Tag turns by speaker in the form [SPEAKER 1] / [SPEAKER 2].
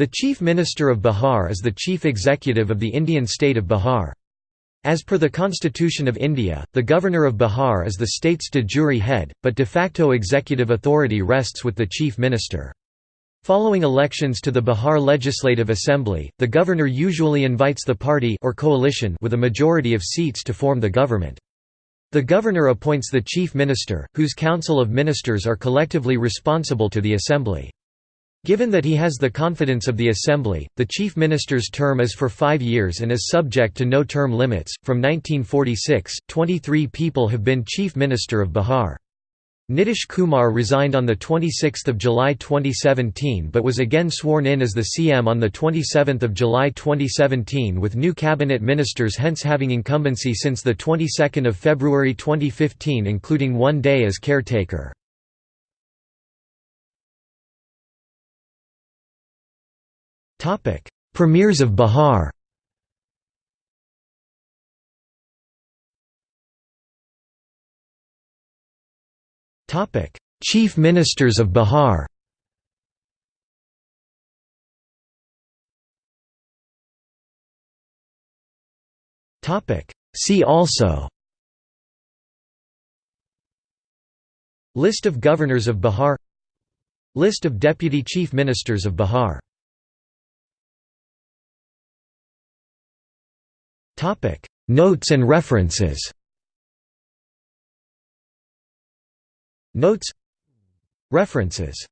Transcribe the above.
[SPEAKER 1] The Chief Minister of Bihar is the chief executive of the Indian state of Bihar. As per the Constitution of India, the Governor of Bihar is the state's de jure head, but de facto executive authority rests with the Chief Minister. Following elections to the Bihar Legislative Assembly, the governor usually invites the party or coalition with a majority of seats to form the government. The governor appoints the chief minister, whose council of ministers are collectively responsible to the assembly. Given that he has the confidence of the Assembly, the Chief Minister's term is for five years and is subject to no term limits. From 1946, 23 people have been Chief Minister of Bihar. Nitish Kumar resigned on 26 July 2017 but was again sworn in as the CM on 27 July 2017 with new cabinet ministers hence having incumbency since the 22nd of February 2015 including one day as caretaker. Topic: Premiers of Bihar. Topic: Chief Ministers of Bihar. Topic: See also. List of Governors of Bihar List of Deputy Chief Ministers of Bihar Notes and references. Notes. References